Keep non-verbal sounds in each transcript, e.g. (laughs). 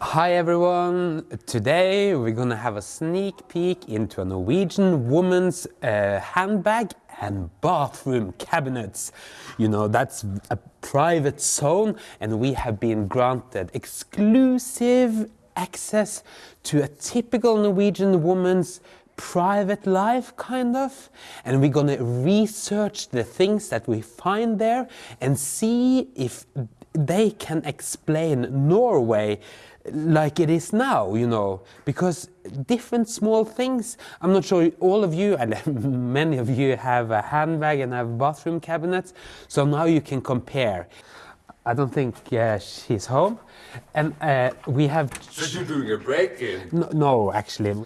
Hi everyone! Today we're gonna have a sneak peek into a Norwegian woman's uh, handbag and bathroom cabinets. You know, that's a private zone and we have been granted exclusive access to a typical Norwegian woman's private life kind of and we're gonna research the things that we find there and see if they can explain Norway like it is now, you know, because different small things, I'm not sure all of you, and (laughs) many of you have a handbag and have bathroom cabinets, so now you can compare. I don't think uh, she's home, and uh, we have... So you're doing a break-in? No, no, actually.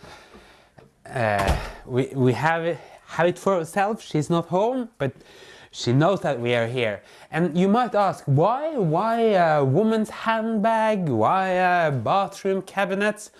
Uh, we, we have it, have it for ourselves, she's not home, but she knows that we are here. And you might ask, why? Why a woman's handbag? Why a bathroom cabinets?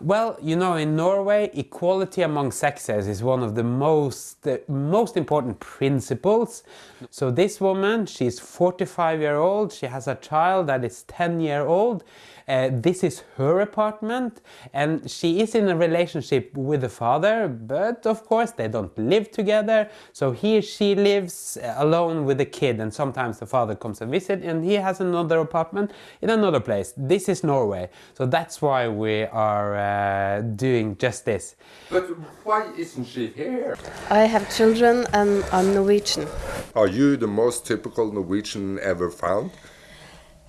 Well, you know, in Norway, equality among sexes is one of the most, uh, most important principles. So this woman, she's 45 year old, she has a child that is 10 year old. Uh, this is her apartment and she is in a relationship with the father, but of course they don't live together. So he or she lives alone with the kid and sometimes the father comes and visit and he has another apartment in another place. This is Norway. So that's why we are uh, Uh, doing just this. But why isn't she here? I have children and I'm Norwegian. Are you the most typical Norwegian ever found?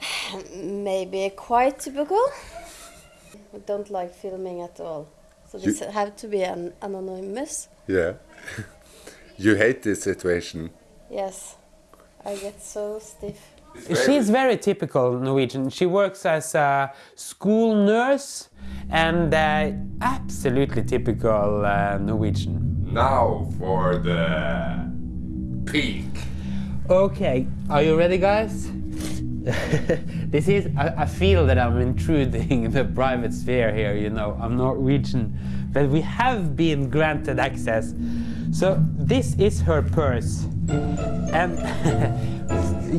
(sighs) Maybe quite typical. I don't like filming at all. So this you, have to be an anonymous. Yeah. (laughs) you hate this situation. Yes. I get so stiff. She's very typical Norwegian. She works as a school nurse and uh, absolutely typical uh, Norwegian. Now for the peak. Okay, are you ready guys? (laughs) this is, I, I, feel that I'm intruding (laughs) the private sphere here, you know, I'm Norwegian, but we have been granted access. So this is her purse. And (laughs)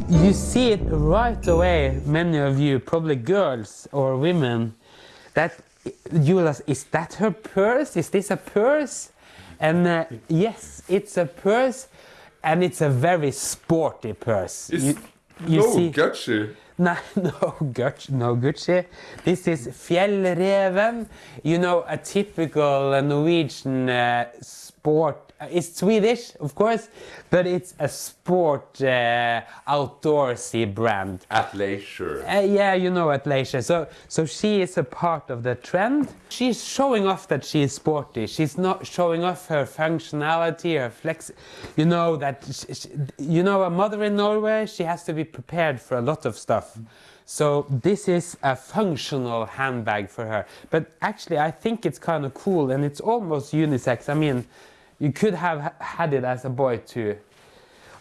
you see it right away, many of you, probably girls or women, that you will ask, is that her purse? Is this a purse? And uh, yes, it's a purse and it's a very sporty purse. You, you no see, Gucci. (laughs) No, no Gucci, no Gucci. This is Fjellreven. You know, a typical Norwegian uh, sport it's Swedish, of course, but it's a sport uh, outdoorsy brand. Athleisure. Uh, yeah, you know Athleisure. So, so she is a part of the trend. She's showing off that she is sporty. She's not showing off her functionality, her flex. You know that, she, you know, a mother in Norway, she has to be prepared for a lot of stuff. So this is a functional handbag for her. But actually, I think it's kind of cool and it's almost unisex. I mean, you could have had it as a boy too.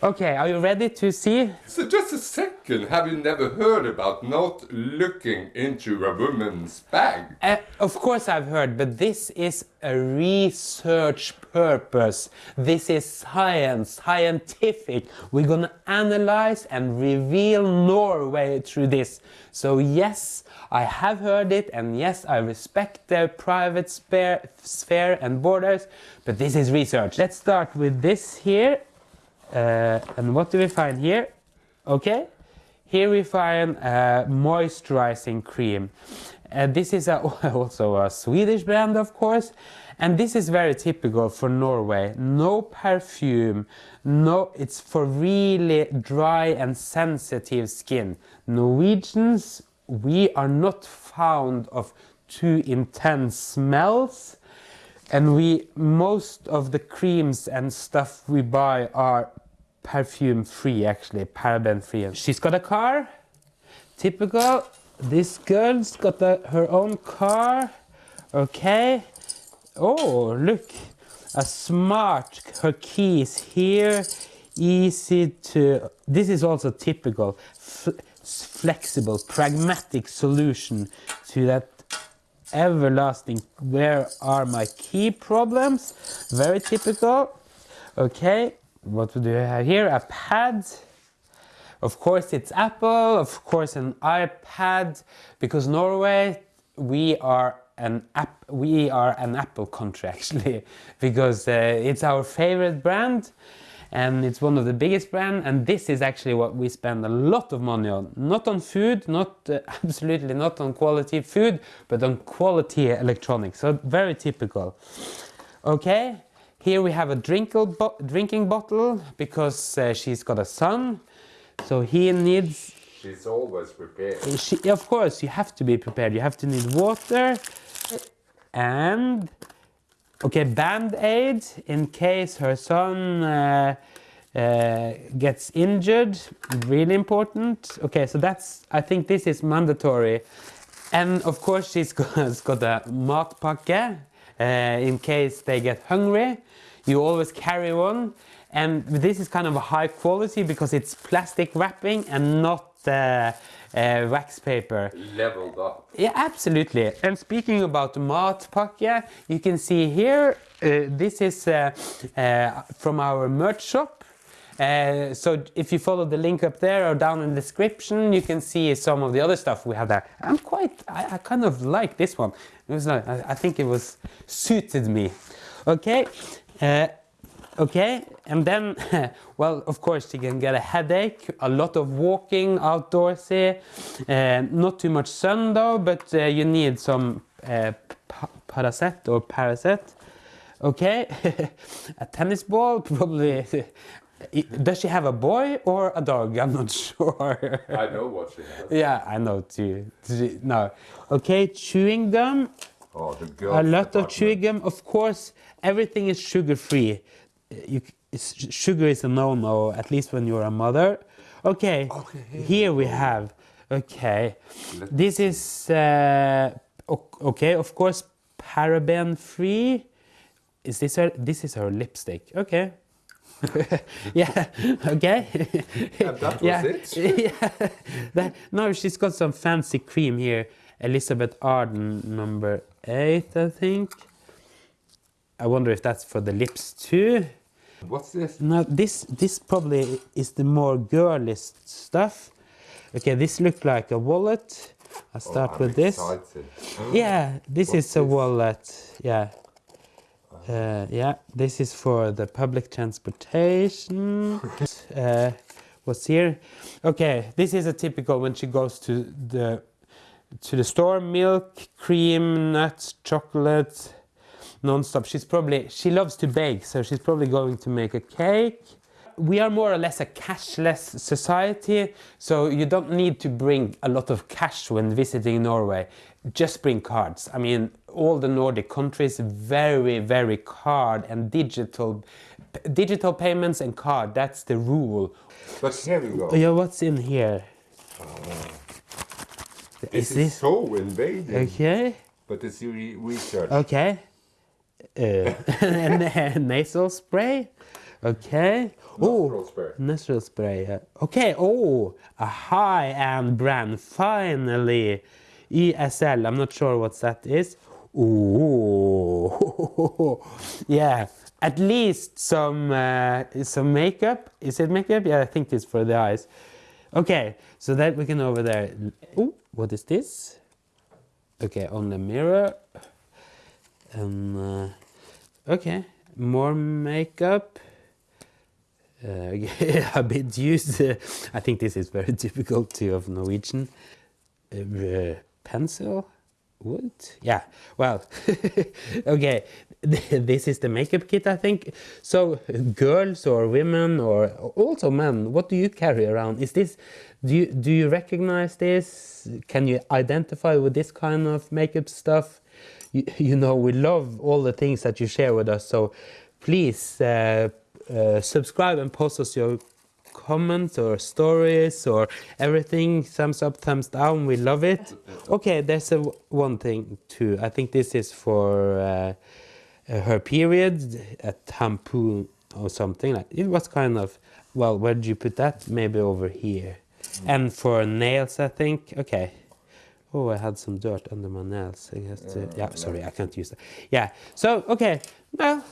Okay, are you ready to see? So just a second, have you never heard about not looking into a woman's bag? Uh, of course I've heard, but this is a research purpose. This is science, scientific. We're gonna analyze and reveal Norway through this. So yes, I have heard it, and yes, I respect their private sphere and borders, but this is research. Let's start with this here. Uh, and what do we find here? Okay, here we find a moisturizing cream. Uh, this is a, (laughs) also a Swedish brand, of course, and this is very typical for Norway. No perfume, no, it's for really dry and sensitive skin. Norwegians, we are not fond of too intense smells and we most of the creams and stuff we buy are perfume free actually, paraben free. She's got a car, typical. This girl's got the, her own car, okay. Oh, look, a smart, her key is here, easy to, this is also typical, flexible, pragmatic solution to that everlasting, where are my key problems? Very typical, okay what do you have here? A pad. Of course it's Apple, of course an iPad, because Norway, we are an app we are an Apple country (laughs) actually because uh, it's our favorite brand and it's one of the biggest brand and this is actually what we spend a lot of money on not on food not uh, (laughs) absolutely not on quality food but on quality electronics so very typical okay here we have a bo drinking bottle because uh, she's got a son so he needs She's always prepared. she, of course, you have to be prepared. You have to need water and okay, band aid in case her son uh, uh, gets injured. Really important. Okay, so that's I think this is mandatory. And of course, she's (laughs) got, has got a matpakke uh, in case they get hungry. You always carry one. And this is kind of a high quality because it's plastic wrapping and not uh, uh, wax paper. Leveled up. Yeah, absolutely. And speaking about matpakke, you can see here, uh, this is uh, uh, from our merch shop. Uh, so if you follow the link up there or down in the description, you can see some of the other stuff we have there. I'm quite, I, I kind of like this one. It was like, I, I think it was suited me. Okay. Okay, and then, (laughs) well, of course, you can get a headache, a lot of walking outdoorsy, uh, not too much sun though, but uh, you need some uh, pa Paracet or Paracet. Okay, (laughs) a tennis ball, (laughs) probably. Does she have a boy or a dog? I'm not sure. I know what she has. yeah, I know too. No. Okay, chewing gum. Oh, the A lot of chewing gum. Of course, everything is sugar free. You, sugar is a no-no, at least when you're a mother. Okay, Okay, here here we have. Okay, Let's this is uh, okay. Of course, paraben free. Is this her? This is her lipstick. Okay. (laughs) yeah. (laughs) Okay. Yeah, that was it. (laughs) yeah. That, no, she's got some fancy cream here. Elizabeth Arden, number eight, I think. I wonder if that's for the lips too. What's this? No, this this probably is the more girliest stuff. Okay, this looked like a wallet. I'll start Oh, with this. (gasps) Yeah, this What's is a this? wallet. Yeah. Uh, yeah, this is for the public transportation. (laughs) uh, what's here? Okay, this is a typical when she goes to the to the store: milk, cream, nuts, chocolate, non-stop. She's probably she loves to bake, so she's probably going to make a cake. We are more or less a cashless society, so you don't need to bring a lot of cash when visiting Norway. Just bring cards. I mean, all the Nordic countries very, very card and digital, digital payments and card. That's the rule. But here we go. Yeah, what's in here? Uh, this is is, this so invading. okay? But it's re- research. Okay. Uh, (laughs) and then nasal spray. Okay. Oh, spray. nasal spray. uh, Okay. Oh, a high-end brand. Finally, ESL. I'm not sure what that is. Ooh. (laughs) yeah. At least some uh, some makeup. Is it makeup? Yeah, I think it's for the eyes. Okay. So that we can over there. Oh, what is this? Okay, on the mirror. Um, okay, more makeup. (laughs) Uh, a bit used. (laughs) I think this is very typical too of Norwegian. Uh, pencil, wood. Yeah. Well, (laughs) okay. (laughs) This is the makeup kit, I think. So, girls or women or also men, what do you carry around? Is this? Do you do you recognize this? Can you identify with this kind of makeup stuff? you, (laughs) you know we love all the things that you share with us so please uh, uh, subscribe and post us your comments or stories or everything thumbs up thumbs down we love it okay there's a one thing too i think this is for uh, Uh, her period a tampon or something like it was kind of well where did you put that maybe over here and for nails i think okay Oh, I had some dirt under my nails. I guess to, yeah, sorry, I can't use that. Yeah. So okay, well,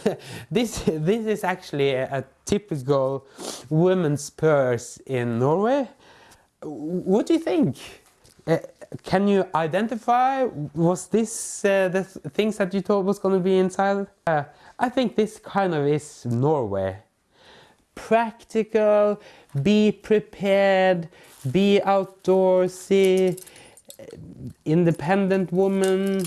(laughs) this this is actually a, a typical women's purse in Norway. What do you think? Uh, can you identify? Was this uh, the th- things that you thought was going to be inside? Uh, I think this kind of is Norway. Practical, be prepared, be outdoorsy, uh, independent woman.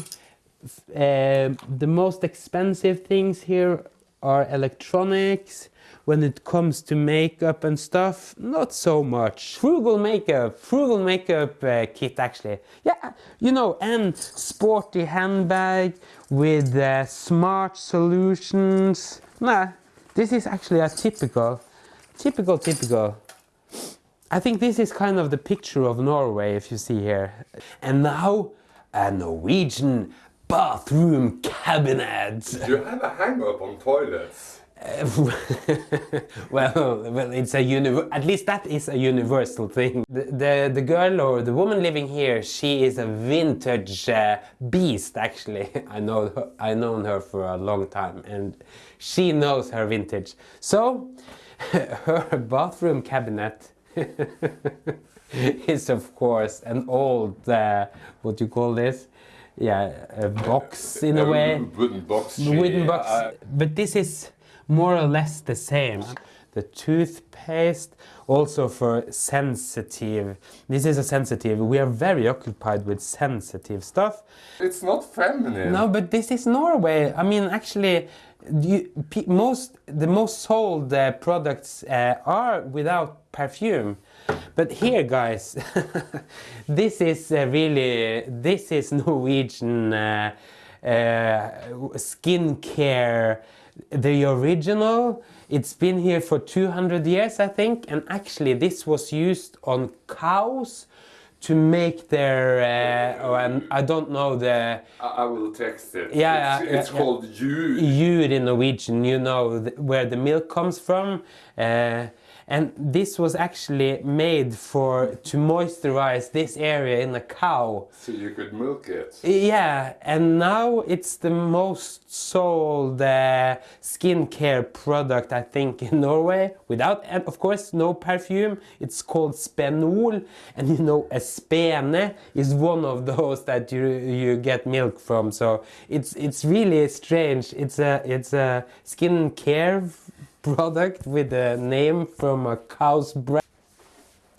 Uh, the most expensive things here are electronics. When it comes to makeup and stuff, not so much. Frugal makeup, frugal makeup uh, kit actually. Yeah, you know, and sporty handbag with uh, smart solutions. Nah, this is actually a typical, typical, typical. I think this is kind of the picture of Norway, if you see here. And now, a Norwegian bathroom cabinet. Do you have a hang up on toilets? (laughs) well, well, it's a univer- at least that is a universal thing. The, the the girl or the woman living here, she is a vintage uh, beast. Actually, (laughs) I know her, I known her for a long time, and she knows her vintage. So, (laughs) her bathroom cabinet is of course an old uh, what do you call this? Yeah, a box in a way Wooden box. wooden box. I- but this is more or less the same. The toothpaste, also for sensitive. This is a sensitive. We are very occupied with sensitive stuff. it's not feminine. No, but this is Norway. I mean, actually, you, most the most sold uh, products uh, are without perfume. But here, guys, (laughs) this is uh, really this is (laughs) Norwegian uh, uh, skincare, the original. It's been here for 200 years, I think, and actually, this was used on cows to make their. Uh, oh, and I don't know the I, will text it. Yeah, it's, yeah, it's yeah, called you. Jur in Norwegian, you know where the milk comes from. Uh, and this was actually made for to moisturize this area in a cow. So you could milk it. Yeah, and now it's the most sold uh, skincare product I think (laughs) in Norway. Without, and of course, no perfume. It's called Spenol, and you know, a spene is one of those that you you get milk from. So it's it's really strange. It's a it's a skincare product with a name from a cow's breast.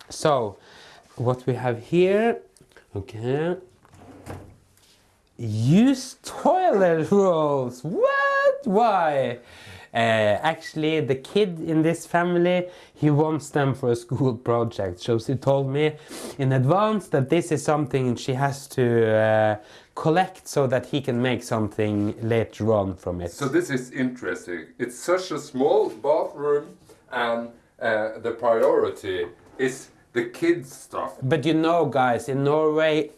So, what we have here, okay. Use toilet rolls. What? Why? Uh, actually, the kid in this family, he wants them for a school project. So she told me in advance that this is something she has to uh, collect so that he can make something later on from it. So this is interesting. It's such a small bathroom, and uh, the priority is the kids stuff. But you know, guys, in Norway,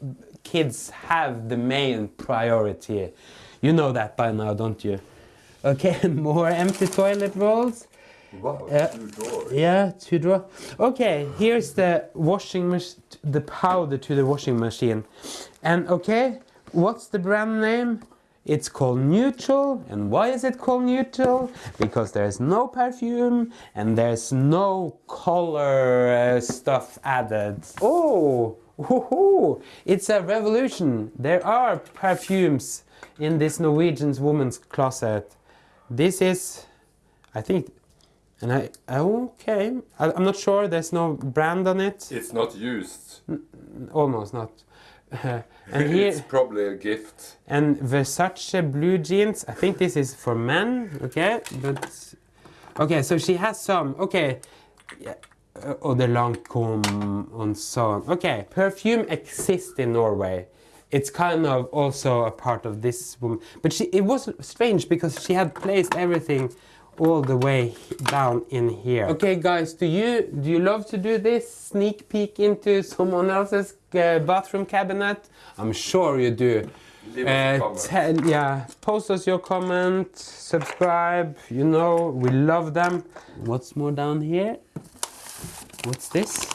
kids have the main priority. You know that by now, don't you? Okay, (laughs) more empty toilet rolls. Wow, Yeah. two doors. Yeah, two drawer. Okay, here's the washing machine, the powder to the washing machine. And okay, what's the brand name? It's called Neutral. And why is it called Neutral? Because there's no perfume and there's no color uh, stuff added. Oh, woohoo! It's a revolution. There are perfumes in this Norwegian woman's closet. This is, I think, and I, okay, I, I'm not sure, there's no brand on it. It's not used. Almost not. (laughs) and it's here, probably a gift. and Versace blue jeans, I think this is for men, okay, but, okay, so she has some, okay, yeah. uh, the Lancome and so on. Okay, perfume exists in Norway. It's kind of also a part of this woman, but she, it was strange because she had placed everything all the way down in here. Okay, guys, do you do you love to do this sneak peek into someone else's uh, bathroom cabinet? I'm sure you do. Leave us a comment. yeah, post us your comment, subscribe. You know we love them. What's more down here? What's this?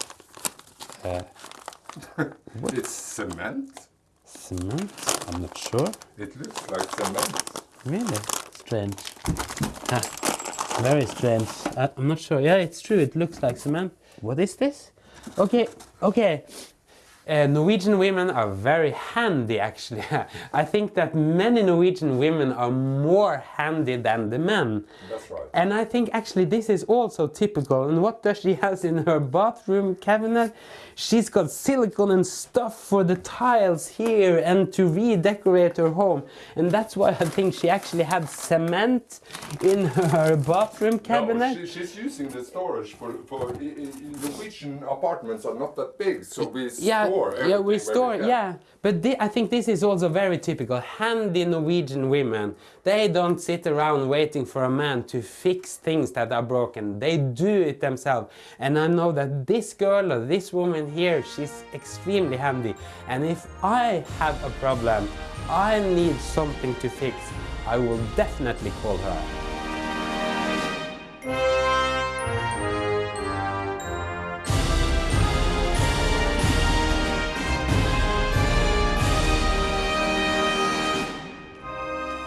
(laughs) It's cement. Cement? I'm not sure. It looks like cement. Really strange. (laughs) very strange. I'm not sure. Yeah, it's true. It looks like cement. What is this? Okay, okay. Uh, Norwegian women are very handy, actually. (laughs) I think that many Norwegian women are more handy than the men. That's right. And I think actually this is also typical. And what does she has in her bathroom cabinet? She's got silicone and stuff for the tiles here and to redecorate her home. And that's why I think she actually had cement in her bathroom cabinet. No, she, she's using the storage for, for Norwegian apartments are not that big, so we yeah, store yeah, we store, yeah. But thi- I think this is also very typical. Handy Norwegian women, they don't sit around waiting for a man to fix things that are broken. They do it themselves. And I know that this girl or this woman here, she's extremely handy. And if I have a problem, I need something to fix, I will definitely call her.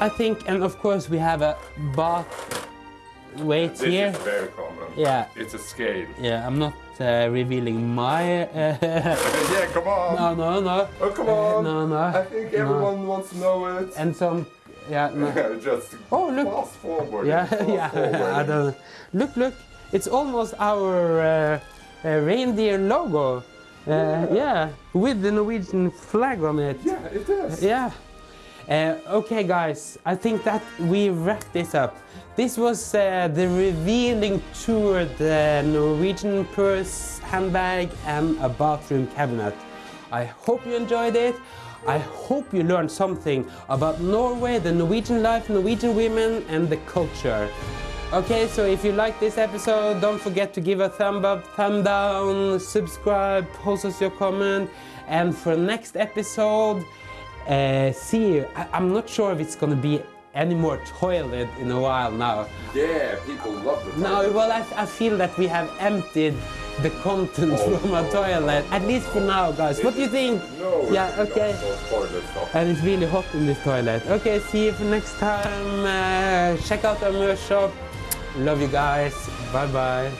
I think, and of course we have a bath weight This here. is very common. Yeah. It's a scale. Yeah, I'm not uh, revealing my. Uh, (laughs) yeah, come on. no, no, no. Oh, come on. No, no. I think no. everyone wants to know it. And some. Yeah, no. (laughs) Just Oh, look. fast forward. Yeah, fast (laughs) yeah. forward. I don't. Look, look. It's almost our uh, uh, reindeer logo. Uh, yeah, with the Norwegian flag on it. Yeah, it is. Yeah. Uh, okay, guys, I think that we wrap this up. This was uh, the revealing tour, the Norwegian purse, handbag, and a bathroom cabinet. I hope you enjoyed it. I hope you learned something about Norway, the Norwegian life, Norwegian women, and the culture. Okay, so if you like this episode, don't forget to give a thumb up, thumb down, subscribe, post us your comment, and for next episode, uh, see you. I, I'm not sure if it's gonna be any more toilet in a while now. Yeah, people love the No, toilet. well, I, I feel that we have emptied the content Oh, from a no. toilet, at least for now, guys. What do you think? No, Yeah, okay. Not, toilet stuff. And it's really hot in this toilet. Okay, see you for next time. Uh, check out our merch shop. Love you guys. Bye bye.